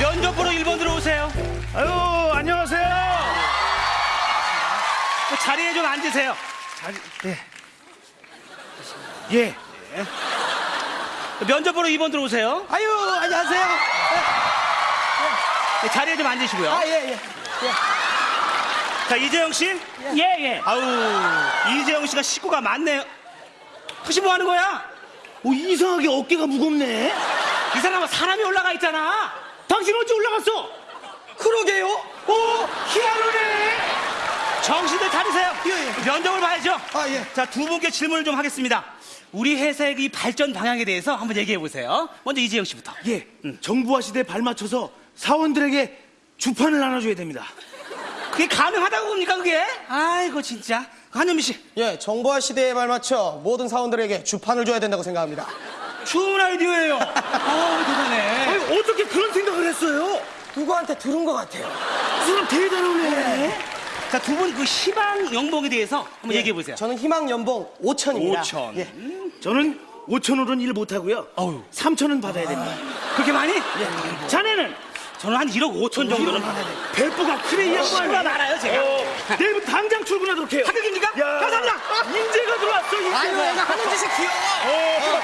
면접 보러 1번 들어오세요. 아유 안녕하세요. 그 자리에 좀 앉으세요. 예. 면접 보러 2번 들어오세요. 아유, 안녕하세요. 네, 자리에 좀 앉으시고요. 아, 예, 예. 자, 이재영 씨. 예 예. 아우, 이재영 씨가 식구가 많네요. 혹시 뭐 하는 거야? 오 이상하게 어깨가 무겁네. 이 사람은 사람이 올라가 있잖아. 당신 언제 올라갔어? 그러게요. 오 희한하네. 정신을 차리세요. 면접을 봐야죠. 아, 예. 자, 두 분께 질문을 좀 하겠습니다. 우리 회사의 이 발전 방향에 대해서 한번 얘기해 보세요. 먼저 이재영 씨부터. 예. 정부화 시대에 발맞춰서 사원들에게 주판을 나눠줘야 됩니다. 그게 가능하다고 봅니까, 그게? 아이고, 진짜. 한현미 씨. 예, 정보화 시대에 발맞춰 모든 사원들에게 주판을 줘야 된다고 생각합니다. 좋은 아이디어예요. 아, 대단해. 아니 어떻게 그런 생각을 했어요? 누구한테 들은 것 같아요. 이 사람 대단하네. 자, 두 분 그 희망 연봉에 대해서 한번 얘기해 보세요. 저는 희망 연봉 5천입니다. 5천. 예. 저는 5천으로는 일 못하고요. 어휴. 3천은 받아야 됩니다. 그렇게 많이? 자네는 저는 한 1억 5천 정도는 받아야 돼요. 배포가 크네 이 양반. 많아요, 제가. 내일부터 당장 출근하도록 해요. 합격입니까? 야, 감사합니다. 인재가 들어왔어. 인재가. 아유, 얘가 하는 짓이 귀여워.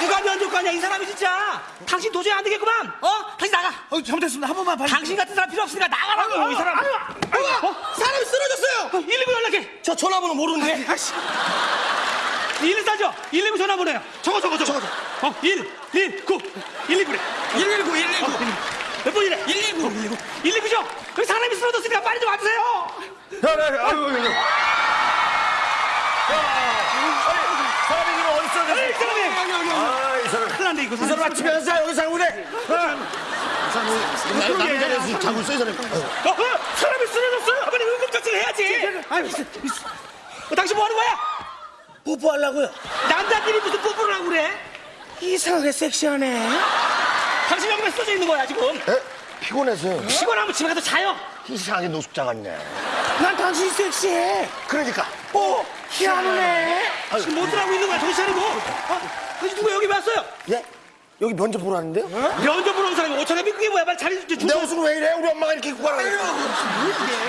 누가 면접관이야, 이 사람이 진짜. 당신 도저히 안 되겠구만. 어? 당신 나가. 어, 잘못했습니다. 한 번만 봐주세요. 당신 같은 사람 필요 없으니까 나가라고, 이 사람. 아유, 아유, 어? 사람이 쓰러졌어요. 119 연락해. 저 전화번호 모르는데. 아씨. 114죠? 119 전화번호요. 저거, 저거, 저거. 어, 1, 1, 9. 119래. 119, 119. 몇 번이래? 119. 119. 119죠? 여기 사람이 쓰러졌으니까 빨리 좀 와주세요. 사람이 지금 어디? 에이, 사람이. 아, 이 사람. 큰일 났네, 이거. 이 사람 아침에서 여기 살고래. 남의 자리에서 자고 있어 이 사람이 어, 어, 사람이 쓰러졌어요. 빨리 응급처치를 해야지. 아유, 어, 당신 뭐 하는 거야? 뽀뽀하려고요. 남자끼리 무슨 뽀뽀를 하고 그래? 이상하게 섹시하네. 당신 왜 쓰러져 있는 거야, 지금? 에? 피곤해서 피곤하면 집에 가서 자요. 이상하게 노숙자 같네 난 당신이 섹시해. 그러니까 오, 희한하네. 지금 뭐 들하고 있는 거야, 정신 차리고. 어? 당신 누가 여기 왔어요? 예? 여기 면접 보러 왔는데요? 면접 보러 온 사람이 5천에 그게 뭐야? 빨리 자리 좀 내 줘. 옷은 왜 이래? 우리 엄마가 이렇게 입고 가라고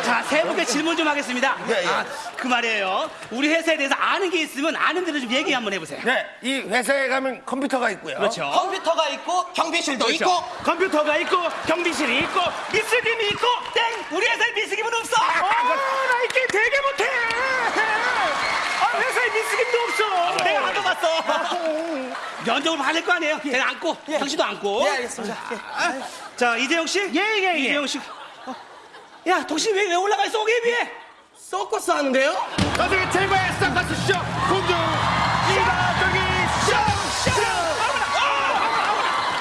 자, 세 분께 질문 좀 하겠습니다. 예, 예. 아, 그 말이에요. 우리 회사에 대해서 아는 게 있으면 아는 대로 좀 얘기 한번 해보세요. 네, 이 회사에 가면 컴퓨터가 있고요 그렇죠. 컴퓨터가 있고 경비실도 그렇죠. 있고 컴퓨터가 있고 경비실이 있고 미스김이 있고 땡! 우리 회사에 미스김은 없어! 아 나 이게 되게 못해. 아 회사에 미스김도 없어. 가봤어. 면접을 받을 거 아니에요? 내가 안고, 당신도 안고. 예, 알겠습니다. 예. 자, 이재영 씨. 예, 예, 예. 이재영 씨. 어. 야, 당신 왜, 왜 올라가 있어, 거기에 비해? 서커스 하는데요? 나중에 최고의 스타카스 쇼 공주 이가정이 쇼쇼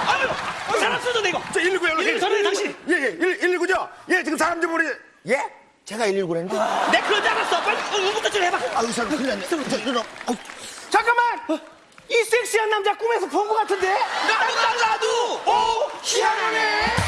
아유, 이 사람 쓰러져, 이거. 저 119 연락해 119 전화해, 당신. 예예 119죠? 예 지금 사람 좀 우리 예? 제가 119랬는데 내 그런 줄 알았어. 빨리 응급처치를 해봐. 아유 이 사람 큰일 났네 저, 이놈 아유, 잠깐만! 어? 이 섹시한 남자 꿈에서 본 것 같은데? 나도 나도! 오! 어? 희한하네!